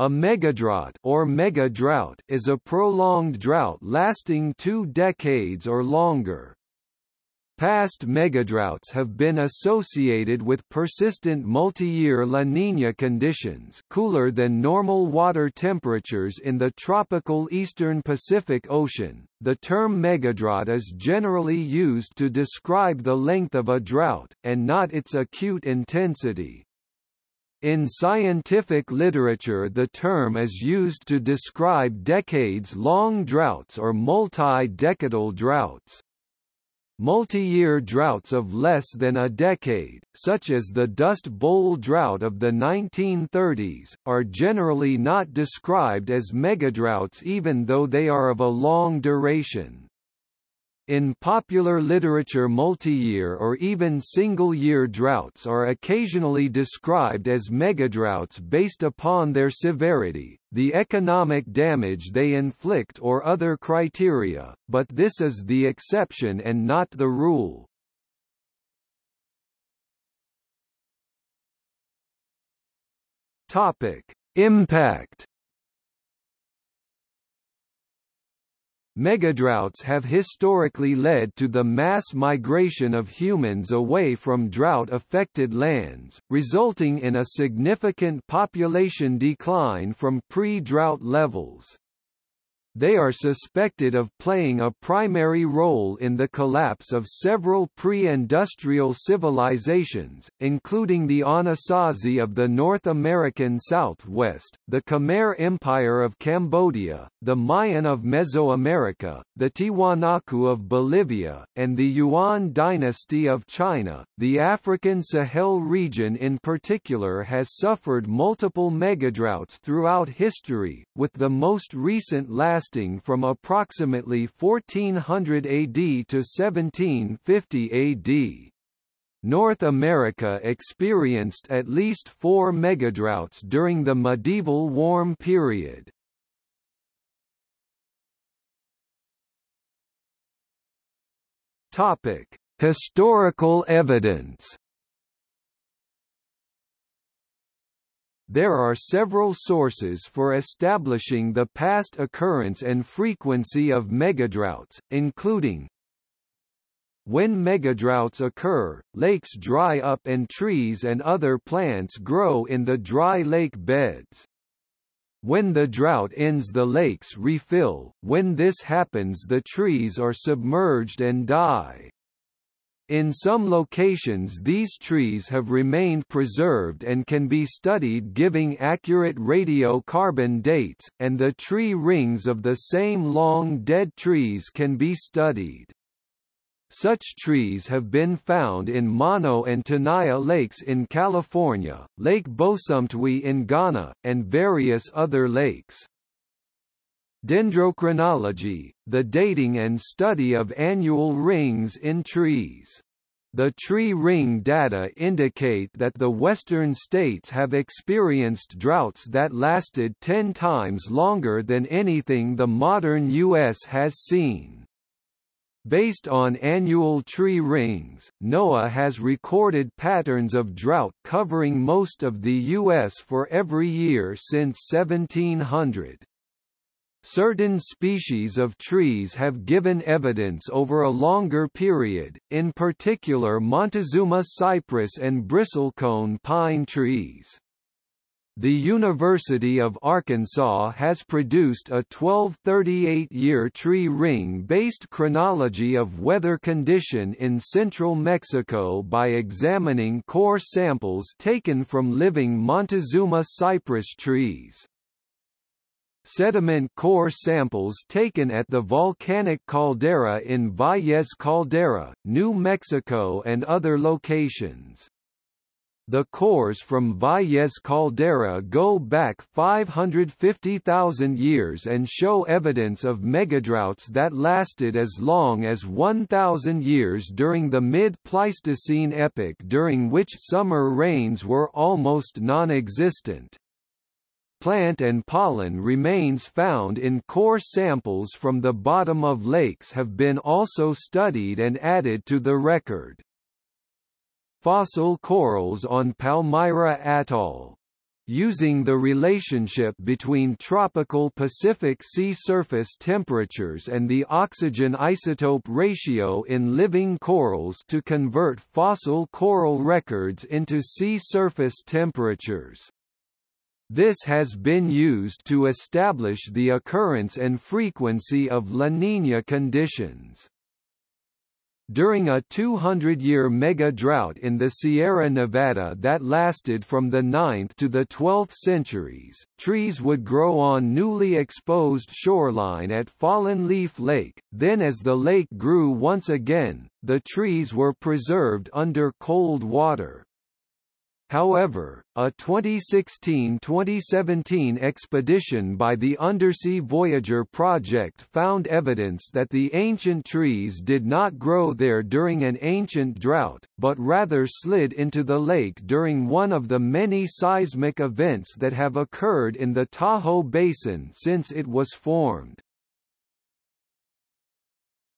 A megadrought or mega drought is a prolonged drought lasting two decades or longer. Past megadroughts have been associated with persistent multi-year La Niña conditions cooler than normal water temperatures in the tropical eastern Pacific Ocean. The term megadrought is generally used to describe the length of a drought, and not its acute intensity. In scientific literature the term is used to describe decades-long droughts or multi-decadal droughts. Multi-year droughts of less than a decade, such as the Dust Bowl drought of the 1930s, are generally not described as megadroughts even though they are of a long duration. In popular literature multi-year or even single-year droughts are occasionally described as megadroughts based upon their severity, the economic damage they inflict or other criteria, but this is the exception and not the rule. Topic: Impact Megadroughts have historically led to the mass migration of humans away from drought-affected lands, resulting in a significant population decline from pre-drought levels. They are suspected of playing a primary role in the collapse of several pre-industrial civilizations, including the Anasazi of the North American Southwest, the Khmer Empire of Cambodia, the Mayan of Mesoamerica, the Tiwanaku of Bolivia, and the Yuan dynasty of China. The African Sahel region in particular has suffered multiple megadroughts throughout history, with the most recent last lasting from approximately 1400 AD to 1750 AD. North America experienced at least four megadroughts during the medieval warm period. Topic: Historical evidence. There are several sources for establishing the past occurrence and frequency of megadroughts, including when megadroughts occur, lakes dry up and trees and other plants grow in the dry lake beds. When the drought ends the lakes refill, when this happens the trees are submerged and die. In some locations these trees have remained preserved and can be studied giving accurate radiocarbon dates, and the tree rings of the same long dead trees can be studied. Such trees have been found in Mono and Tenaya lakes in California, Lake Bosumtwi in Ghana, and various other lakes. Dendrochronology, the dating and study of annual rings in trees. The tree ring data indicate that the western states have experienced droughts that lasted 10 times longer than anything the modern U.S. has seen. Based on annual tree rings, NOAA has recorded patterns of drought covering most of the U.S. for every year since 1700. Certain species of trees have given evidence over a longer period, in particular Montezuma cypress and bristlecone pine trees. The University of Arkansas has produced a 1238-year tree ring-based chronology of weather condition in central Mexico by examining core samples taken from living Montezuma cypress trees. Sediment core samples taken at the volcanic caldera in Valles Caldera, New Mexico and other locations. The cores from Valles Caldera go back 550,000 years and show evidence of megadroughts that lasted as long as 1,000 years during the mid-Pleistocene epoch during which summer rains were almost non-existent plant and pollen remains found in core samples from the bottom of lakes have been also studied and added to the record. Fossil corals on Palmyra Atoll using the relationship between tropical Pacific sea surface temperatures and the oxygen isotope ratio in living corals to convert fossil coral records into sea surface temperatures. This has been used to establish the occurrence and frequency of La Niña conditions. During a 200-year mega-drought in the Sierra Nevada that lasted from the 9th to the 12th centuries, trees would grow on newly exposed shoreline at Fallen Leaf Lake, then as the lake grew once again, the trees were preserved under cold water. However, a 2016-2017 expedition by the Undersea Voyager project found evidence that the ancient trees did not grow there during an ancient drought, but rather slid into the lake during one of the many seismic events that have occurred in the Tahoe Basin since it was formed.